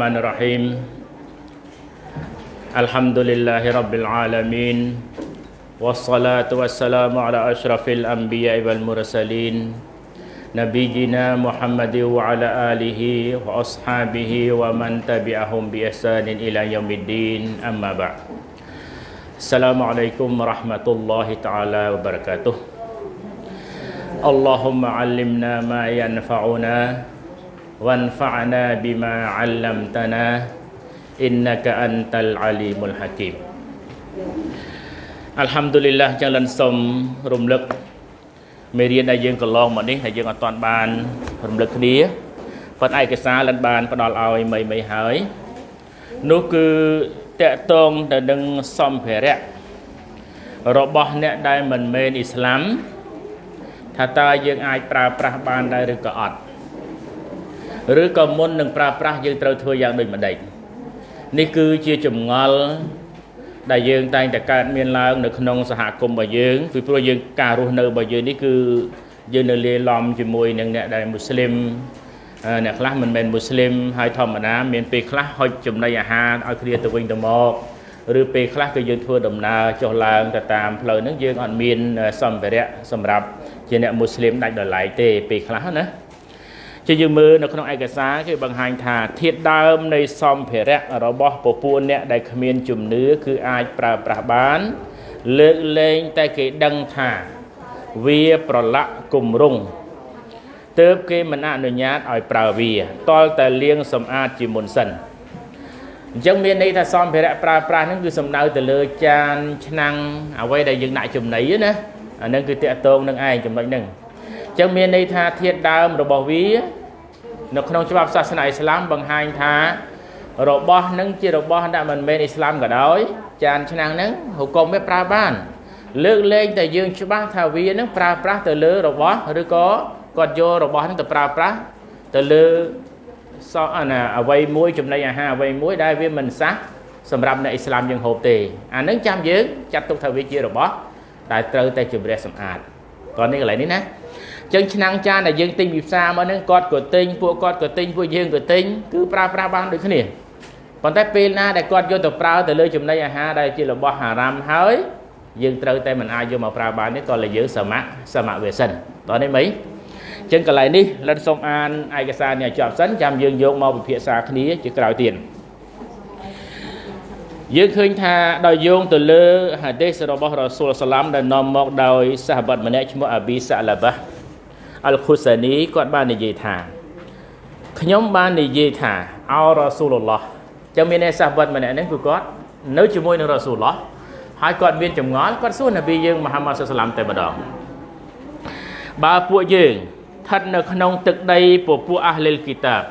الرحمن الرحيم. الحمد لله رب العالمين والصلاة والسلام على أشرف الأنبياء والمرسلين نبينا محمد وعلى آله وأصحابه ومن تبعهم بإحسان إلى يوم الدين. أما بعد السلام عليكم ورحمة الله تعالى وبركاته. اللهم علمنا ما ينفعنا وانفعنا بما علمتنا إنك أنت العليم الحكيم អัลហាំឌុលីឡាចឹងលិនសូមរំលឹកមេរៀនដែលយើងកន្លងមកនេះហើយយើងអត់ទាន់បានរំលឹកគ្នាប៉ុន្តែឯកសារលិនបានផ្ដល់ឲ្យមីមីហើយនោះគឺតកតងទៅនឹងសម្ភារៈរបស់អ្នកដែលមិនមែនអ៊ីស្លាមថាតើយើងអាចប្រើប្រាស់បានដែរឬក៏អត់ ឬក៏មុននឹងប្រើប្រាស់យើងត្រូវធ្វើយ៉ាងដូចម្ដេចនេះគឺជាចម្ងល់ដែលយើងតែងតែកើតមានឡើងនៅក្នុងសហគមន៍របស់យើងពីព្រោះយើងការរស់នៅរបស់យើងនេះគឺយើងនៅលាយឡំជាមួយនឹងអ្នកដែលមូស្លីមអ្នកខ្លះមិនមែនមូស្លីមហើយធម្មតាមានពេលខ្លះហុចចំណីអាហារឲ្យគ្នាទៅវិញទៅមកឬពេលខ្លះគឺយើងធ្វើដំណើរចុះឡើងទៅតាមផ្លូវហ្នឹងយើងអត់មានសម្ភារៈសម្រាប់ជាអ្នកមូស្លីមដាច់ដោយឡែកទេពេលខ្លះណា ជាយើងមើលនៅក្នុងឯកសារគេបង្ហាញថាធាតដើមនៃសម្ភារៈរបស់ពពួកអ្នកដែលគ្មានជំនឿគឺអាចប្រើប្រាស់បាន លើកលែងតែគេដឹងថាវាប្រឡាក់គម្រងទើបគេមិនអនុញ្ញាតឲ្យប្រើវាតលតែលាងសម្អាតជាមុនសិនអញ្ចឹងមានន័យថាសម្ភារៈប្រើប្រាស់ហ្នឹងគឺសំដៅទៅលើចានឆ្នាំងអ្វីដែលយើងដាក់ចំណីណាអាហ្នឹងគឺតកតងនឹងឯងចំណុចហ្នឹងអញ្ចឹងមានន័យថាធាតដើមរបស់វា នៅក្នុងច្បាប់សាសនាអ៊ីស្លាមបង្ហាញថារបស់នឹងជារបស់ដែលមិនមែនអ៊ីស្លាមក៏ដោយ ចានឆ្នាំងហ្នឹងហុកុំវាប្រើបាន លើកលែងតែយើងច្បាស់ថាវានឹងប្រើប្រាស់ទៅលើរបស់ឬក៏គាត់យករបស់ហ្នឹងទៅប្រើប្រាស់ទៅលើសអាណាអ្វីមួយចំណីអាហារអ្វីមួយដែលវាមិនសះសម្រាប់អ្នកអ៊ីស្លាមយើងហូបទេអានឹងចាំយើងចាត់ទុកថាវាជារបស់ដែលត្រូវតែជំរះសម្អាត តោះនេះកន្លែងនេះណាចឹងឆ្នាំងចានដែលយើងទិញពីផ្សារមកហ្នឹងគាត់ក៏ទិញពួកគាត់ក៏ទិញពួកយើងក៏ទិញគឺប្រើប្រាស់បានដូចគ្នាប៉ុន្តែពេលណាដែលគាត់យកទៅប្រើទៅលើចំណីអាហារដែលជារបស់ហារ៉ាមហើយយើងត្រូវតែមិនអាចយកមកប្រើបានទេក៏លើយើងសមៈសមៈវាសិនតោះនេះមីចឹងកន្លែងនេះលិនសូមអានឯកសារនេះឲ្យចប់សិនចាំយើងយកមកពិភាក្សាគ្នាជាក្រោយទៀត យើងឃើញថាដោយយោងទៅលើហាឌីសរបស់រ៉ាស៊ូលសាឡាំដែលនាំមកដោយសាហាបតម្នាក់ឈ្មោះអាប៊ីសាឡាបាអលខូសានីគាត់បាននិយាយថាខ្ញុំបាននិយាយថាអោរ៉ាស៊ូលឡោះចឹងមានអ្នកសាហាបតម្នាក់នេះគឺគាត់នៅជាមួយនឹងរ៉ាស៊ូលឡោះហើយគាត់មានចម្ងល់គាត់សួរនប៊ីយើងមហាម៉ាត់សាឡាំតែម្ដងបើពួកយើងស្ថិតនៅក្នុងទឹកដីពពួកអាហ្លីលគីតាប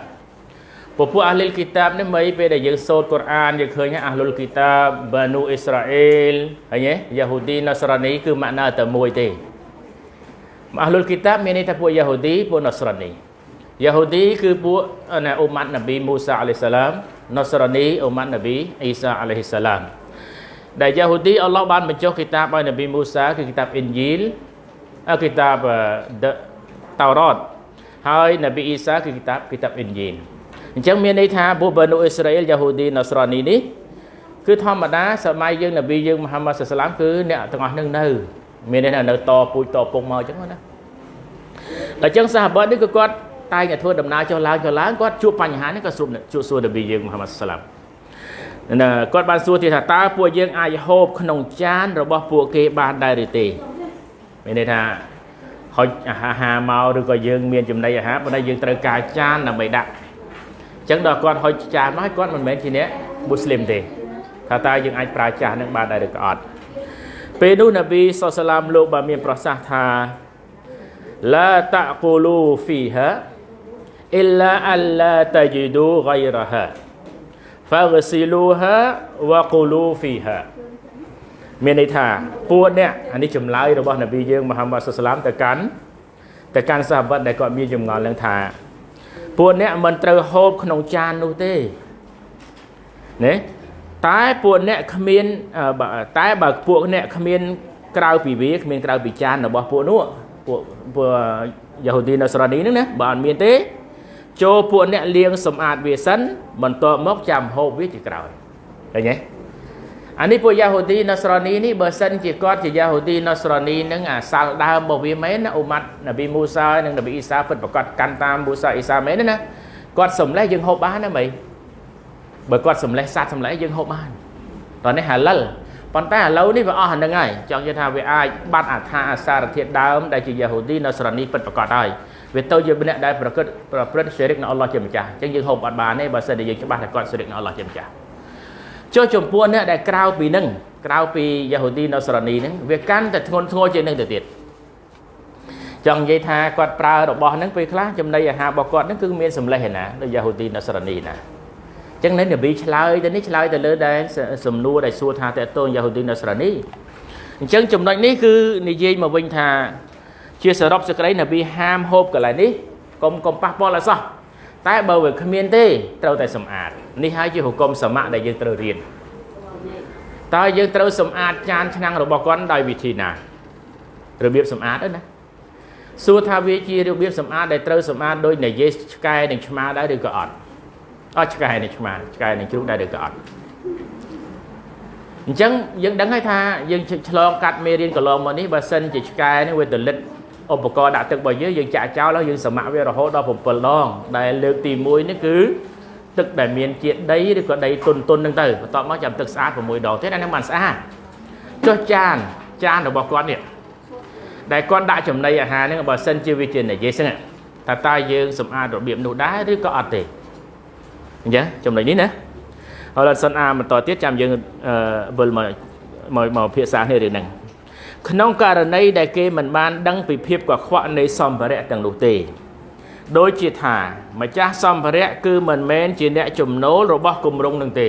ពពួកអាហ្លីលគីតាបនេះមិនពេលដែលយើងសូត្រកូរ៉ានយើងឃើញអាហ្លុលគីតាបបានូអ៊ីស្រាអែលហើយយ៉ាហូឌីណាសរ៉ានីគឺម៉ាក់ណាតែមួយទេអាហ្លុលគីតាបមានន័យថាពួកយ៉ាហូឌីពួកណាសរ៉ានីយ៉ាហូឌីគឺពួកណាអ៊ុម៉ាត់នប៊ីមូសាអាឡៃសាឡាមណាសរ៉ានីអ៊ុម៉ាត់នប៊ីអ៊ីសាអាឡៃសាឡាមដែលយ៉ាហូឌីអល់ឡោះបានបញ្ចុះគីតាបឲ្យនប៊ីមូសាគឺគីតាបអ៊ីនជីលគីតាបតោរ៉តហើយនប៊ីអ៊ីសាគឺគីតាបគីតាបអ៊ីនជីល អញ្ចឹងមានន័យថាពួកបានូអ៊ីស្រាអែលយ៉ាហូឌីណាសរ៉ានីនេះគឺធម្មតាសម័យយើងនប៊ីយើងមហាម៉ាត់សាសឡាមគឺអ្នកទាំងអស់នឹងនៅមានន័យថានៅតពូជតពុកមកអញ្ចឹងណាតែអញ្ចឹងសាហាបនេះគឺគាត់តែងតែធ្វើដំណើរចុះឡើងចុះឡើងគាត់ជួបបញ្ហានេះក៏ស្រួលជួបសួរនប៊ីយើងមហាម៉ាត់សាសឡាមណាគាត់បានសួរទៀតថាតើពួកយើងអាចហូបក្នុងចានរបស់ពួកគេបានដែរឬទេមានន័យថាហុចអាហារមកឬក៏យើងមានចំណីអាហារប៉ុន្តែយើងត្រូវការចានដើម្បីដាក់ ចឹងដល់គាត់ហុចចានមកហើយគាត់មិនមែនជាអ្នកមូស្លីមទេថាតើយើងអាចប្រើចាស់នឹងបានដែរឬក៏អត់ពេលនោះនប៊ីសុសឡាមលោកបានមានប្រសាសន៍ថាឡាតៈកូលូហ្វីហាអ៊ីឡាអលឡាតយីដូហ្គៃរ៉ាហាហ្វាហ្ស៊ីលូហាវ៉ាកូលូហ្វីហាមានន័យថាពួកអ្នកអានេះចម្លើយរបស់នប៊ីយើងមហាម៉ាត់សុសឡាមទៅកាន់ទៅកាន់សាហាបត់ដែលគាត់មានចម្ងល់នឹងថា ពួកអ្នកមិនត្រូវហូបក្នុងចាននោះទេណាតែពួកអ្នកគ្មានតែបើពួកអ្នកគ្មាន ក្រៅពីវាគ្មានក្រៅពីចានរបស់ពួកនោះពួកពួកយ៉ាហូឌីនៅសរ៉ានីហ្នឹងណាបើអត់មានទេ ចូលពួកអ្នកលាងសម្អាតវាសិនបន្ទាប់មកចាំហូបវាជាក្រោយឃើញទេ អានេះពួកយ៉ាហូឌីណូស្រនីនេះបើសិនជាគាត់ជាយ៉ាហូឌីណូស្រនីនឹងអាសាល់ដើមរបស់វាមែនណាអ៊ូម៉ាត់នប៊ីមូសានិងនប៊ីអ៊ីសាពិតប្រកបកាន់តាមមូសាអ៊ីសាមែនណាគាត់សំលេះយើងហូបបានណាមីបើគាត់សំលេះសัตว์សំលេះយើងហូបបានតោះនេះហាឡិលប៉ុន្តែឥឡូវនេះវាអស់អានឹងហើយចង់និយាយថាវាអាចបាត់អថាអាសារធាតុដើមដែលជាយ៉ាហូឌីណូស្រនីពិតប្រកបហើយវាទៅជាម្នាក់ដែលប្រកបប្រព្រឹត្តសេរិកនៅអល់ឡោះជាម្ចាស់អញ្ចឹងយើងហូបអត់បានទេបើសិនតែយើងច្បាស់ថាគាត់សេរិកនៅអល់ឡោះជាម្ចាស់ ចុះចំពោះអ្នកដែលក្រៅពីនឹងក្រៅពីយ៉ាហូឌីណូស្រនីហ្នឹងវាកាន់តែធ្ងន់ធ្ងរជាងនឹងទៅទៀតចង់និយាយថាគាត់ប្រើរបស់ហ្នឹងពេលខ្លះចំណីអាហាររបស់គាត់ហ្នឹងគឺមានសម្លេះឯណាដូចយ៉ាហូឌីណូស្រនីណាអញ្ចឹងនៅនប៊ីឆ្លើយទៅនេះឆ្លើយទៅលើដែលសំណួរដែលសួរថាតើតូនយ៉ាហូឌីណូស្រនីអញ្ចឹងចំណុចនេះគឺនិយាយមកវិញថាជាសរុបសេចក្តីនប៊ីហាមហូបកន្លែងនេះកុំកុំប៉ះពាល់អសោះ តែបើវាគ្មានទេត្រូវតែសម្អាតនេះហើយជាហុគមសមៈដែលយើងត្រូវរៀនតើយើងត្រូវសម្អាតចានឆ្នាំងរបស់គាត់ដោយវិធីណារបៀបសម្អាតទៅណាសួរថាវាជារបៀបសម្អាតដែលត្រូវសម្អាតដោយនិយាយឆ្កែនិងឆ្មាដែរឬក៏អត់អត់ឆ្កែនិងឆ្មាឆ្កែនិងជ្រូកដែរឬក៏អត់អញ្ចឹងយើងដឹងហើយថាយើងឆ្លងកាត់មេរៀនកន្លងមកនេះបើសិនជាឆ្កែនេះវាទលិត ឧបករណ៍ដាក់ទឹករបស់យើងយើងចាក់ចោលហើយយើងសម្អាក់វារហូតដល់7ដង ដែលលើកទី1នេះគឺទឹកដែលមានជាតិដីឬក៏ដីទុនទុនហ្នឹងទៅបន្ទាប់មកចាំទឹកស្អាត6ដងទៀតអាហ្នឹងបានស្អាតចុះចានចានរបស់គាត់នេះដែលគាត់ដាក់ចំណីអាហារហ្នឹងបើសិនជាវាជានិយាយហ្នឹងតើតើយើងសម្អាតរបៀបនោះដែរឬក៏អត់ទេអញ្ចឹងចំណុចនេះណាហើយសិនអាបន្តទៀតចាំយើងវិលមកមកមកភាសានេះរឿងហ្នឹង ក្នុងករណីដែលគេមិនបានដឹងពីភាពកខ្វក់នៃសម្ភារៈទាំងនោះទេដូចជាថាម្ចាស់សម្ភារៈគឺមិនមែនជាអ្នកចំណូលរបស់គម្រោងនឹងទេ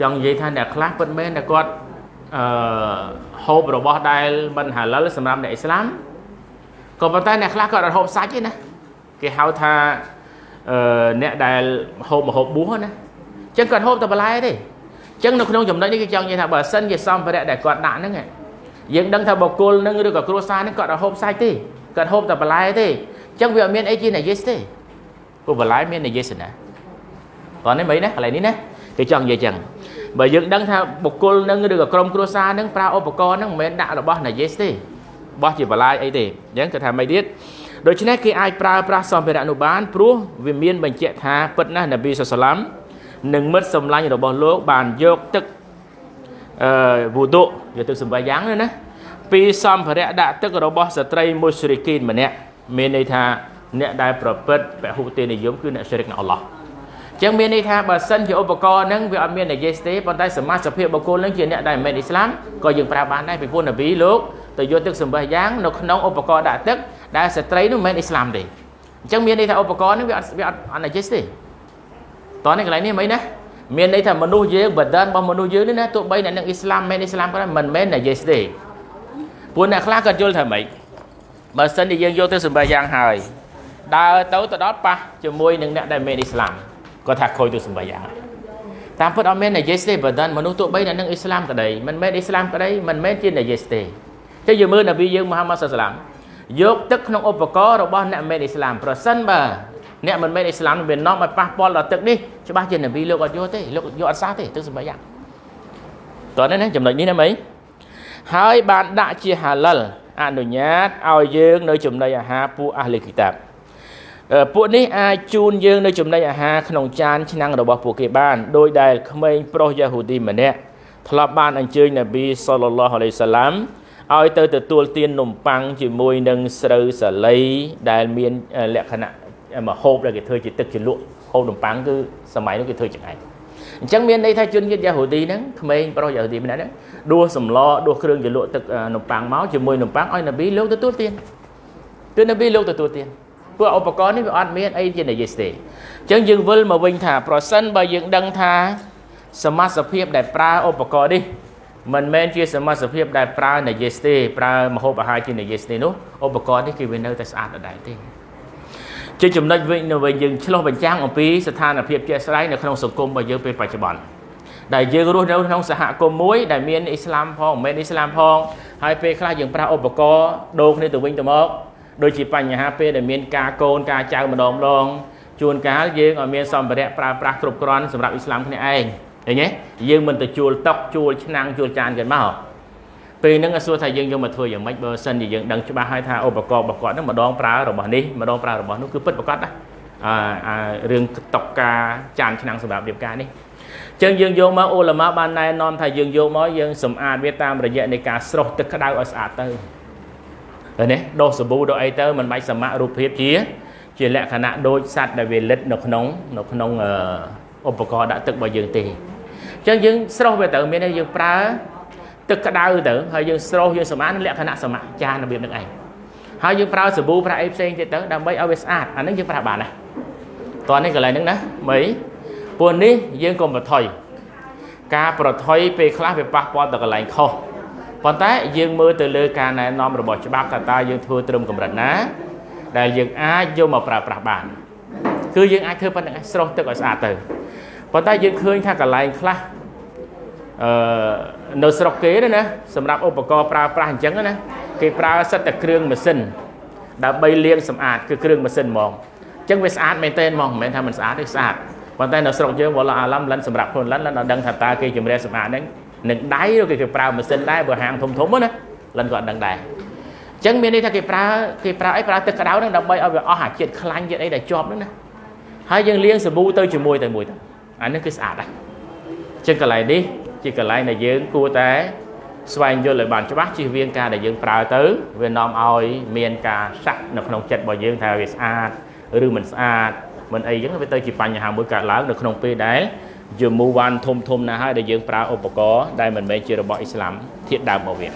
ចង់និយាយថាអ្នកខ្លះពិតមែនតែគាត់អឺហូបរបស់ដែលមិនហាឡិលសម្រាប់អ្នកអ៊ីស្លាមក៏ប៉ុន្តែអ្នកខ្លះគាត់អត់ហូបសាច់ទេណាគេហៅថាអឺអ្នកដែលហូបមហូបបួសណាអញ្ចឹងគាត់ហូបតែបន្លែទេអញ្ចឹងនៅក្នុងចំណុចនេះគេចង់និយាយថាបើសិនជាសម្ភារៈដែលគាត់ដាក់ហ្នឹង យើងដឹងថាបុគ្គលនឹងឬក៏គ្រួសារនឹងគាត់អត់ហូបសាច់ទេគាត់ហូបតែបន្លែទេអញ្ចឹងវាអត់មានអីជានាយិសទេព្រោះបន្លែមាននាយិសណាតោះនេះមិនណាកន្លែងនេះណាគេចង់និយាយចឹងបើយើងដឹងថាបុគ្គលនឹងឬក៏ក្រុមគ្រួសារនឹងប្រើឧបករណ៍នឹងមិនមែនដាក់របស់នាយិសទេបោះជាបន្លែអីទេអញ្ចឹងគេថាមិនទៀតដូច្នេះគេអាចប្រើប្រាស់សម្ភារៈនោះបានព្រោះវាមានបញ្ជាក់ថាពិតណាស់នប៊ីសុសឡាមនិងមិត្តសម្លាញ់របស់លោកបានយកទឹក អឺវូដុយកទឹកសម្បាយ៉ាងណាពីសម្ភារៈដាក់ទឹករបស់ស្ត្រីមុស្រិគីនម្នាក់មានន័យថាអ្នកដែលប្រព្រឹត្តពហុទេនិយមគឺអ្នកស្រិកនឹងអល់ឡោះអញ្ចឹងមានន័យថាបើសិនជាឧបករណ៍ហ្នឹងវាអត់មាននិយាយទេប៉ុន្តែសមាជភាពបុគ្គលហ្នឹងជាអ្នកដែលមិនមែនអ៊ីស្លាមក៏យើងប្រើបានដែរពីព្រោះនប៊ីលោកទៅយកទឹកសម្បះយ៉ាងនៅក្នុងឧបករណ៍ដាក់ទឹកដែលស្ត្រីនោះមិនមែនអ៊ីស្លាមទេអញ្ចឹងមានន័យថាឧបករណ៍ហ្នឹងវាអត់វាអត់អត់និយាយទេតោះនេះកន្លែងនេះមិនណា មានន័យថាមនុស្សយើងបដិនរបស់មនុស្សយើងនេះណាទោះបីអ្នកនឹងអ៊ីស្លាមមិនអ៊ីស្លាមក៏ដោយមិនមែននិយាយទេព្រោះអ្នកខ្លះក៏យល់ថាម៉េចបើសិនជាយើងយកទៅសម្បះយ៉ាងហើយដើរទៅទៅដល់ប៉ះជាមួយនឹងអ្នកដែលមានអ៊ីស្លាមគាត់ថាខូចទៅសម្បះយ៉ាងតាមពិតអត់មាននយេសទេបើដល់មនុស្សទោះបីអ្នកនឹងអ៊ីស្លាមក្តីមិនមែនអ៊ីស្លាមក្តីមិនមែនជានយេសទេចឹងយើងមើលនប៊ីយើងមហាម៉ាត់សាឡាមយកទឹកក្នុងឧបករណ៍របស់អ្នកមិនអ៊ីស្លាមប្រសិនបើ អ្នកមិនមែនអ៊ីស្លាមវានាំឲ្យប៉ះពាល់ដល់ទឹកនេះច្បាស់ជានប៊ីលោកអត់យកទេលោកយកអត់សោះទេទឹកសម្បះយ៉ាងតោះនេះណាចំណុចនេះណាមីហើយបានដាក់ជាហាឡិលអនុញ្ញាតឲ្យយើងនៅចំណីអាហារពួកអាហ្លីគីតាបពួកនេះអាចជូនយើងនៅចំណីអាហារក្នុងចានឆ្នាំងរបស់ពួកគេបានដោយដែលក្មេងប្រុសយ៉ាហូឌីម្នាក់ធ្លាប់បានអញ្ជើញនប៊ីសល្លឡោះអាឡៃសាឡាមឲ្យទៅទទួលទាននំប៉័ងជាមួយនឹងស្រូវសាលីដែលមានលក្ខណៈ មហូបដែលគេធ្វើជាទឹកជ្រលក់ហូបនំប៉័ងគឺសម័យនោះគេធ្វើចង្អែតអញ្ចឹងមានន័យថាជនជាតិយ៉ាហូឌីហ្នឹងក្មេងប្រុសយ៉ាហូឌីម្នាក់ហ្នឹងដួសសម្លដួសគ្រឿងជ្រលក់ទឹកនំប៉័ងមកជាមួយនំប៉័ងឲ្យនប៊ីលោកទទួលទានគឺនប៊ីលោកទទួលទានព្រោះឧបករណ៍នេះវាអត់មានអីជានិយាយទេអញ្ចឹងយើងវិលមកវិញថាប្រសិនបើយើងដឹងថាសមាសភាពដែលប្រើឧបករណ៍នេះមិនមែនជាសមាសភាពដែលប្រើនិយាយទេប្រើមហូបអាហារជានិយាយទេនោះឧបករណ៍នេះគឺវានៅតែស្អាតដដែលទេ ជាចំណុចវិញនៅវិញយើងឆ្លោះបញ្ចាំងអំពីស្ថានភាពជាក់ស្ដែងនៅក្នុងសង្គមរបស់យើងពេលបច្ចុប្បន្នដែលយើងរស់នៅក្នុងសហគមន៍មួយដែលមានអ៊ីស្លាមផងមិនមែនអ៊ីស្លាមផងហើយពេលខ្លះយើងប្រើឧបករណ៍ដូរគ្នាទៅវិញទៅមកដូចជាបញ្ហាពេលដែលមានការកូនការចៅម្ដងម្ដងជួនកាលយើងឲ្យមានសម្ភារៈប្រើប្រាស់គ្រប់គ្រាន់សម្រាប់អ៊ីស្លាមគ្នាឯងឃើញទេយើងមិនទៅជួលតុកជួលឆ្នាំងជួលចានกันមក ពេលហ្នឹងសួរថាយើងយកមកធ្វើយ៉ាងម៉េចបើសិនជាយើងដឹងច្បាស់ហើយថាឧបករណ៍របស់គាត់ហ្នឹងម្ដងប្រើរបស់នេះម្ដងប្រើរបស់នោះគឺពិតប្រាកដណាអាអារឿងតុកការចានឆ្នាំងសម្រាប់រៀបការនេះចឹងយើងយកមកអ៊ូឡាម៉ាបានណែនាំថាយើងយកមកយើងសម្អាតវាតាមរយៈនៃការស្រោះទឹកក្តៅឲ្យស្អាតទៅឃើញទេដោះសាប៊ូដោះអីទៅមិនបាច់សម្អាតរូបភាពជា ជាលក្ខណៈដូចសត្វដែលវាលិតនៅក្នុងនៅក្នុងឧបករណ៍ដាក់ទឹករបស់យើងទេអញ្ចឹងយើងស្រោះវាទៅមានន័យយើងប្រើ ទឹកក្តៅទៅហើយយើងស្រោះយើងសម្អាតលក្ខណៈសម្អាតចានរបៀបនឹងឯងហើយយើងប្រើសាប៊ូប្រើអីផ្សេងទៀតទៅដើម្បីឲ្យវាស្អាតអាហ្នឹងយើងប្រើបានណាតោះនេះកន្លែងហ្នឹងណាមីពួកនេះយើងកុំប្រថុយការប្រថុយពេលខ្លះវាប៉ះពាល់ទៅកន្លែងខុសប៉ុន្តែយើងមើលទៅលើការណែនាំរបស់ច្បាប់ថាតើយើងធ្វើត្រឹមកម្រិតណា ដែលយើងអាចយកមកប្រើប្រាស់បាន គឺយើងអាចធ្វើប៉ុណ្្នឹងស្រោះទឹកឲ្យស្អាតទៅប៉ុន្តែយើងឃើញថាកន្លែងខ្លះ អឺនៅស្រុកគេណាសម្រាប់ឧបករណ៍ប្រើប្រាស់អញ្ចឹងណាគេប្រើសិតតែគ្រឿងម៉ាស៊ីនដើម្បីលាងសម្អាតគឺគ្រឿងម៉ាស៊ីនហ្មងអញ្ចឹងវាស្អាតមែនទែនហ្មងមិនមែនថាមិនស្អាតទេស្អាតប៉ុន្តែនៅស្រុកយើងវល់អាឡំលិនសម្រាប់ខ្លួនលិនលិនអត់ដឹងថាតើគេជំរះសម្អាតហ្នឹងនឹងដៃឬគេប្រើម៉ាស៊ីនដែរបើហាងធំធំណាលិនក៏អត់ដឹងដែរអញ្ចឹងមានន័យថាគេប្រើគេប្រើអីប្រើទឹកក្តៅហ្នឹងដើម្បីឲ្យវាអស់អាជាតិខ្លាញ់ជាតិអីដែលជាប់ហ្នឹងណាហើយយើងលាងសាប៊ូទៅជាមួយទៅមួយទៅអានេះគឺស្អាតដែរអញ្ចឹងកន្លែងនេះ ជាកន្លែងដែលយើងគួរតែស្វែងយល់ឲ្យបានច្បាស់ជៀសវាងការដែលយើងប្រើទៅវានាំឲ្យមានការសាក់នៅក្នុងចិត្តរបស់យើងថាវាស្អាតឬមិនស្អាតមិនអីចឹងវាទៅជាបញ្ហាមួយកើតឡើងនៅក្នុងពេលដែលយមូវ៉ាន់ធំធំណាស់ហើយដែលយើងប្រើឧបករណ៍ដែលមិនមែនជារបស់អ៊ីស្លាមធាតដើមមកវា